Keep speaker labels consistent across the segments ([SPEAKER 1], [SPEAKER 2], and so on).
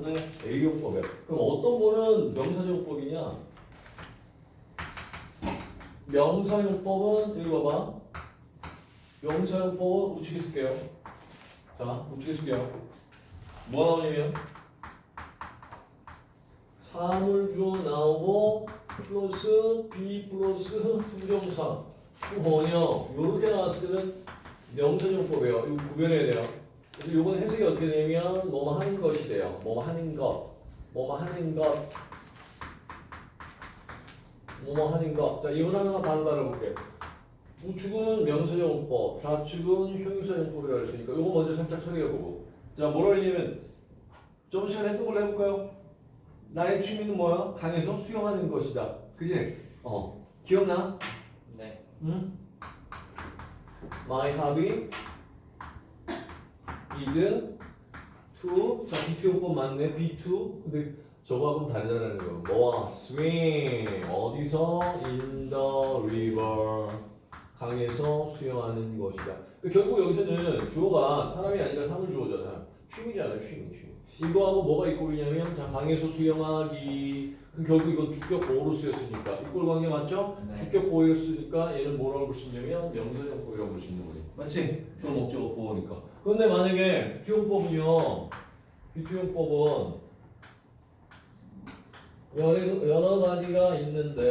[SPEAKER 1] 맞네. A용법이야. 그럼 어떤 거는 명사용법이냐? 명사용법은 여기 봐봐. 명사용법은 우측에 쓸게요. 자, 우측에 쓸게요. 뭐 나오냐면 사물주어 나오고 플러스 be 플러스 to정사 후번역 요렇게 나왔을 때는 명사용법이에요. 이거 구별해야 돼요. 그래서 요번 해석이 어떻게 되면 뭐뭐 하는 것이 돼요. 뭐뭐 하는 것, 뭐뭐 하는 것, 뭐뭐 하는 것. 자, 이번 하나만 바로 다뤄볼게요. 우측은 명사용법, 좌측은 형용사용법이라고 했으니까 요거 먼저 살짝 처리해보고. 자, 뭐라 했냐면 좀 시간에 했던 걸로 해볼까요? 나의 취미는 뭐야? 강에서 수영하는 것이다. 그지? 어. 기억나?
[SPEAKER 2] 네.
[SPEAKER 1] 응? My hobby is to 자 B2 용법 맞네. B2 근데 저거하고는 다르다는 거 뭐야 swim 어디서? In the river. 강에서 수영하는 것이다. 그 결국 여기서는 주어가 사람이 아니라 사물 주어잖아. 취미잖아요 취미 취미. 이거하고 뭐가 이꼴이냐면 자 강에서 수영하기 그럼 결국 이건 주격 보호로 쓰였으니까 이꼴 관계 맞죠?
[SPEAKER 2] 네.
[SPEAKER 1] 주격 보호였으니까 얘는 뭐라고 볼 수 있냐면 명사용법이라고 볼 수 있는 거지. 맞지? 주어 목적어 보호니까. 그런데 만약에 비투용법은요. be to용법은 여러, 여러 가지가 있는데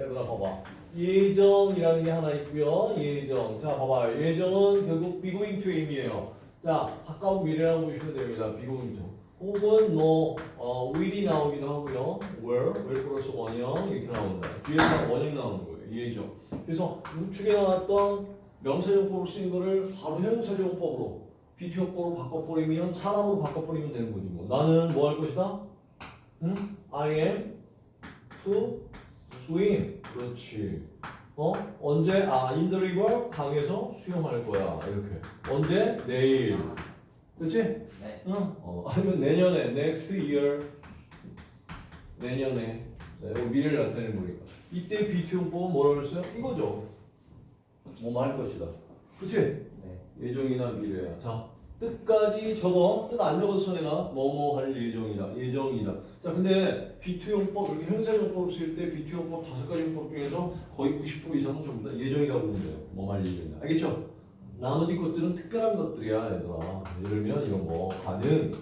[SPEAKER 1] 얘들아 봐봐. 예정이라는 게 하나 있고요. 예정. 자 봐봐. 예정은 결국 be going to 의미예요. 자 가까운 미래라고 보시면 됩니다. be going to. 혹은 뭐 어, will이 나오기도 하고요. were, will 플러스 원형 이렇게 나온다. 뒤에서 원형 나오는 거예요. 예정. 그래서 우측에 나왔던 명사용법으로 쓰인 거를 바로 형용사용법으로 비투용법으로 바꿔버리면 사람으로 바꿔버리면 되는 거지 뭐. 나는 뭐 할 것이다? 응? I am to swim. 그렇지. 어? 언제? 아, in the river 강에서 수영할 거야. 이렇게. 언제? 내일. 그렇지?
[SPEAKER 2] 네.
[SPEAKER 1] 응. 어, 아니면 내년에, next year. 내년에. 네, 이거 미래를 나타내는 거니까. 이때 비투용법은 뭐라고 했어요? 이거죠. 뭐뭐 할 것이다. 그치?
[SPEAKER 2] 네.
[SPEAKER 1] 예정이나 미래야. 자, 뜻까지 적어. 뜻 안 적어서 내가 뭐뭐 할 예정이다. 예정이다. 자, 근데 비투용법, 이렇게 형사용법을 쓸때 비투용법 다섯 가지 용법 중에서 거의 90% 이상은 전부 다 예정이라고 보면 돼요. 뭐 할 예정이다. 알겠죠? 나머지 것들은 특별한 것들이야, 얘들아. 예를 들면 이런 거. 가능,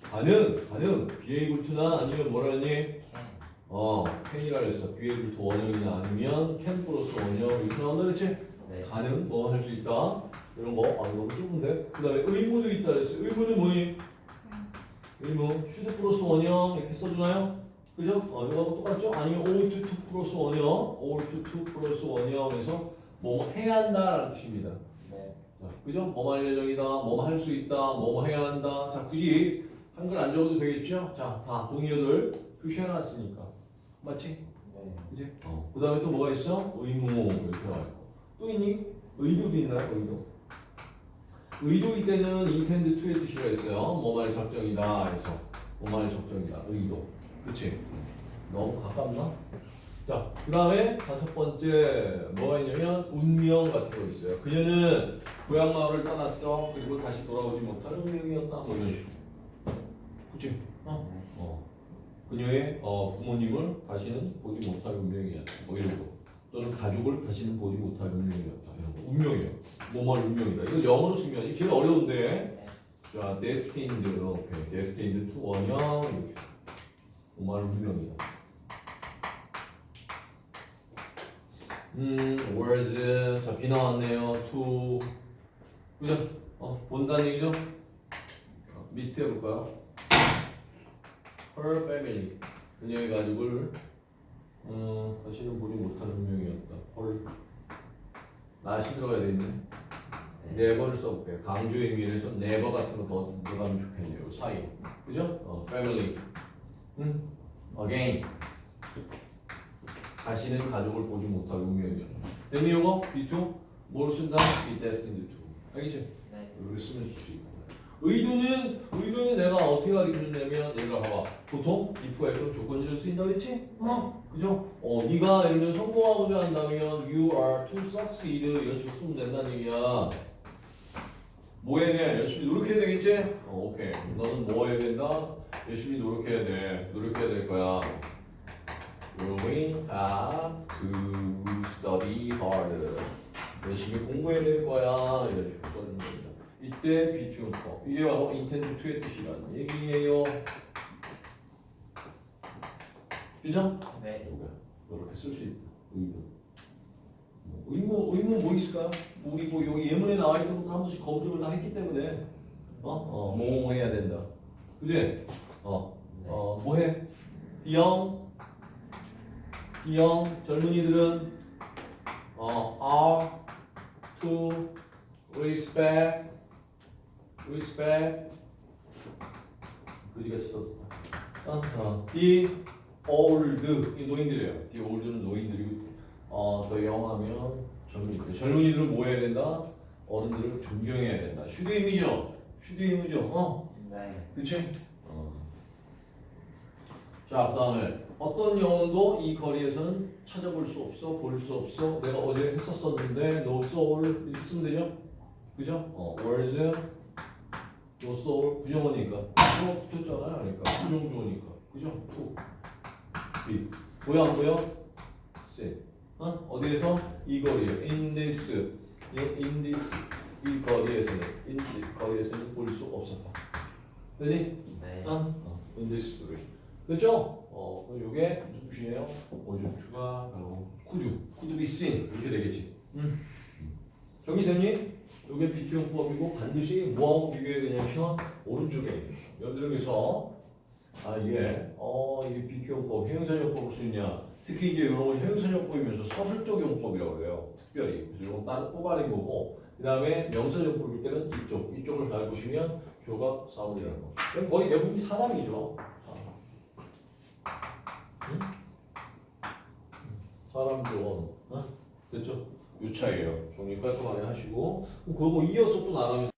[SPEAKER 1] 가능, 가능. 비에이블 투나 아니면 뭐라 했니?
[SPEAKER 2] 캔.
[SPEAKER 1] 어, can이라 했어. be able to 원형이나 아니면 can 플러스 원형. 이렇게 나온다 그랬지?
[SPEAKER 2] 네.
[SPEAKER 1] 가능 뭐 할 수 있다 이런 거 아, 너무 좁은데 그 다음에 의무도 있다 그랬어요 의무는 뭐니? 의무 should 플러스 원형 이렇게 써주나요? 그죠? 어, 이거하고 똑같죠? 아니면 ought to 플러스 원형 ought to 플러스 원형에서 뭐 해야 한다라는 뜻입니다 그죠? 할 예정이다 뭐뭐 할수 있다 뭐뭐 해야 한다 자 굳이 한글 안 적어도 되겠죠? 자 다 동의어들 표시해놨으니까 맞지?
[SPEAKER 2] 네.
[SPEAKER 1] 그지? 어. 그 다음에 또 뭐가 있어? 의무 이렇게 나와 있고 또 있니? 의도도 있나요? 의도 의도일 때는 intend to의 뜻이라 했어요 뭐말 작정이다 해서 뭐말 작정이다 의도 그치? 너무 가깝나? 자, 그 다음에 다섯 번째 뭐가 있냐면 운명 같은 거 있어요 그녀는 고향 마을을 떠났어 그리고 다시 돌아오지 못할 운명이었다 뭐 이런 식으로 그치? 어? 어. 그녀의 어, 부모님을 다시는 보지 못할 운명이었다. 뭐 이런 거. 또는 가족을 다시는 보지 못할 운명이었다. 이런 거. 운명이에요. 뭐뭐 운명이다. 이거 영어로 쓰면 이게 제일 어려운데.
[SPEAKER 2] 네.
[SPEAKER 1] 자, destined. 오케이. destined to 원형. 이렇게. 뭐뭐 운명이다. 음, words. 자, 비 나왔네요. to. 그죠? 어, 본다는 얘기죠? 어, 밑에 볼까요? her family 그녀의 가족을 음, 다시는 보지 못하는 운명이었다. her 나시 들어가야 되겠네. never를 써볼게요. 강조의 의미에서 never 같은 거 더 들어가면 좋겠네요. 사이. 그죠? 어, family. 음, again. 다시는 가족을 보지 못할 운명이었다. 됐니 이거? B2? 뭘 쓴다? be destined to. 알겠지?
[SPEAKER 2] 네.
[SPEAKER 1] 이렇게 쓰면 쓸수 있고. 의도는 의도는 내가 어떻게 가르쳐줬냐면 얘들아 봐봐 보통 if가 이런 조건지를 쓰인다 그랬지? 어 그죠? 어 네가 예를 들면 성공하고자 한다면 you are to succeed 이런 식으로 쓰면 된다는 얘기야 뭐 해야 돼? 열심히 노력해야 되겠지? 어 오케이 너는 뭐 해야 된다? 열심히 노력해야 돼. 노력해야 될 거야. Going have to study hard. 열심히 공부해야 될 거야. 이런 식으로 겁니다. 이때 비투용법. 이게 바로 intend to의 뜻이라는 얘기예요. 그죠?
[SPEAKER 2] 네.
[SPEAKER 1] 이렇게 쓸 수 있다. 의문. 의문 의문 뭐 있을까요? 우리 뭐 여기 예문에 나와 있는 것도 한 번씩 검증을 다 했기 때문에 어? 어, 뭐 해야 된다. 그지? 어, 어, 뭐 해? Young 젊은이들은 어, are to respect, respect. 그지같이 썼다. 어, 어. The old, 이 노인들이에요. The old는 노인들이고, 어, 더 영하면 젊은이들. 젊은이들은 뭐 해야 된다? 어른들을 존경해야 된다. 슈드임이죠? 슈드임이죠? 어?
[SPEAKER 2] 네.
[SPEAKER 1] 그치? 어. 자, 그 다음에 어떤 영혼도 이 거리에서는 찾아볼 수 없어, 볼 수 없어. 내가 어제 했었었는데, no soul 이렇게 쓰면 되죠? 그죠? 어, words, no soul, 부정어니까. 부정어 붙었잖아요, 그러니까. 부정주어니까. 그죠? to, be. 보여, 안 보여? see. 어? 어디에서? 이 거리에. in this, in this, 이 거리에서는, in this 거리에서는 볼 수 없었다. 되니?
[SPEAKER 2] 네.
[SPEAKER 1] 어? 어, in this situation. 그렇죠? 어, 그럼 요게 무슨 뜻이에요? 오줌 추가, could be seen 이렇게 되겠지. 음. 정리됐니? 요게 비투용법이고 반드시 뭐하고 비교해야 되냐면 오른쪽에 들어서 아 이게 어 이게 비교용법, 형용사용법을 쓰냐 특히 이제 이런 걸 형용사용법이면서 서술적 용법이라고 그래요. 특별히 그래서 이건 따로 뽑아낸 거고 그 다음에 명사용법일 때는 이쪽 이쪽을 잘 보시면 주어가 사물이라는 거. 거의 대부분 사람이죠. 사람. 응? 사람 주어. 어? 됐죠? 요 차이에요. 정리 깔끔하게 하시고 그거 뭐 이어서 또 나가면